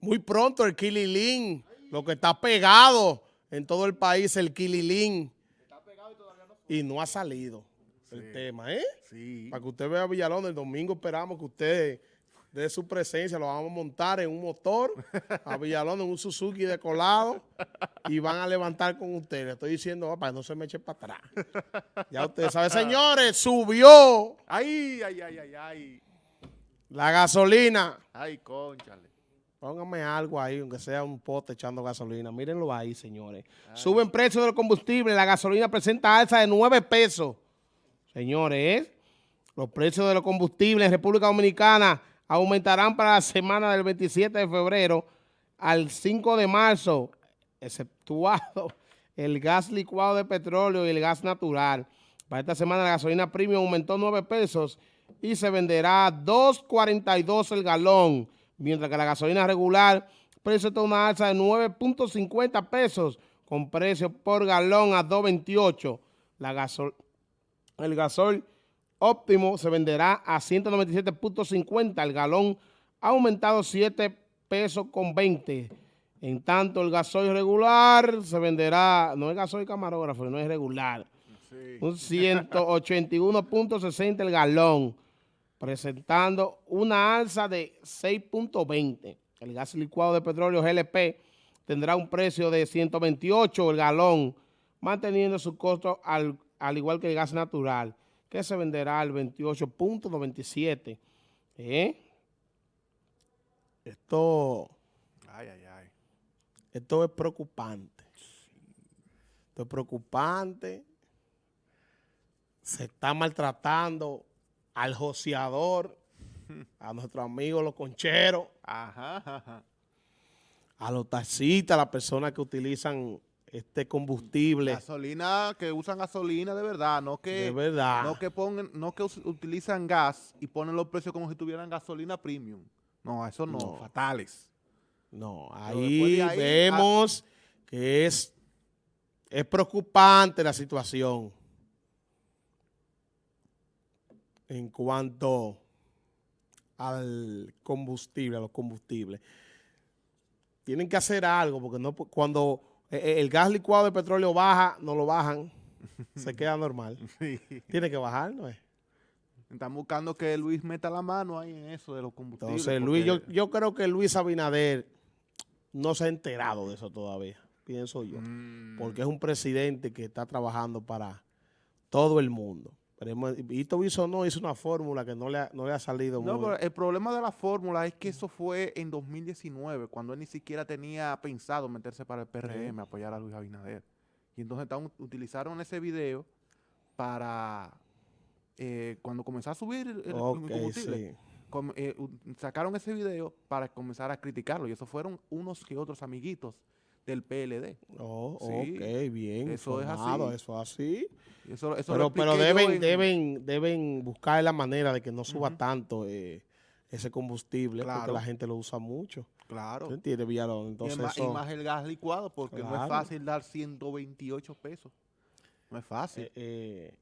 Muy pronto el Kililín, lo que está pegado en todo el país, el Kililín. Y no ha salido el tema, ¿eh? Sí. Para que usted vea Villalón, el domingo esperamos que usted dé su presencia, lo vamos a montar en un motor a Villalón, en un Suzuki de colado y van a levantar con usted. Le estoy diciendo, "Oh, para que no se me eche para atrás. Ya usted sabe, señores, subió Ay, ay, ay, ay, ay. La gasolina. Ay, conchale. Póngame algo ahí, aunque sea un pote echando gasolina. Mírenlo ahí, señores. Suben precios del combustible. La gasolina presenta alza de 9 pesos. Señores, los precios de los combustibles en República Dominicana aumentarán para la semana del 27 de febrero al 5 de marzo, exceptuado el gas licuado de petróleo y el gas natural. Para esta semana la gasolina premium aumentó 9 pesos y se venderá a 2.42 el galón, mientras que la gasolina regular presenta una alza de 9.50 pesos con precio por galón a 2.28. La gasol el gasol óptimo se venderá a 197.50 el galón, ha aumentado 7 pesos con 20. En tanto, el gasoil regular se venderá, no es gasoil camarógrafo, no es regular, Sí. un 181.60 el galón, presentando una alza de 6.20. El gas licuado de petróleo GLP tendrá un precio de 128 el galón, manteniendo su costo al, al igual que el gas natural, que se venderá al 28.97. ¿Eh? Esto, Ay, ay, ay. esto es preocupante. Esto es preocupante. Se está maltratando al joseador, a nuestros amigos los concheros, Ajá, ajá. a los taxistas, a las personas que utilizan este combustible. Gasolina, que usan gasolina de verdad, no que... De verdad. No que pongan, no que utilizan gas y ponen los precios como si tuvieran gasolina premium. No, eso no, No. fatales. No, ahí de ahí, vemos que es, es preocupante la situación en cuanto al combustible, a los combustibles. Tienen que hacer algo porque no cuando eh, eh, el gas licuado de petróleo baja, no lo bajan, se queda normal. Sí. Tiene que bajar, ¿no es? Están buscando que Luis meta la mano ahí en eso de los combustibles. Entonces, Luis, yo creo que Luis Abinader no se ha enterado de eso todavía, pienso yo. Mm, porque es un presidente que está trabajando para todo el mundo. Pero Ito no hizo una fórmula que no le ha, no le ha salido No, muy... pero el problema de la fórmula es que eso fue en 2019, cuando él ni siquiera tenía pensado meterse para el PRM, apoyar a Luis Abinader. Y entonces utilizaron ese video para, eh, cuando comenzó a subir el, el Ok, combustible, sí. com- eh, sacaron ese video para comenzar a criticarlo. Y eso fueron unos que otros amiguitos del PLD. Oh, Sí, ok, bien. eso es así. Eso es así. Eso, eso Pero, pero deben, en- deben, deben buscar la manera de que no suba tanto eh, ese combustible, porque Claro. la gente lo usa mucho. Claro. ¿Tú entiendes, Villalón? Y, Entonces, más, y más el gas licuado, porque no es Claro. fácil dar 128 pesos. No es fácil. eh, eh,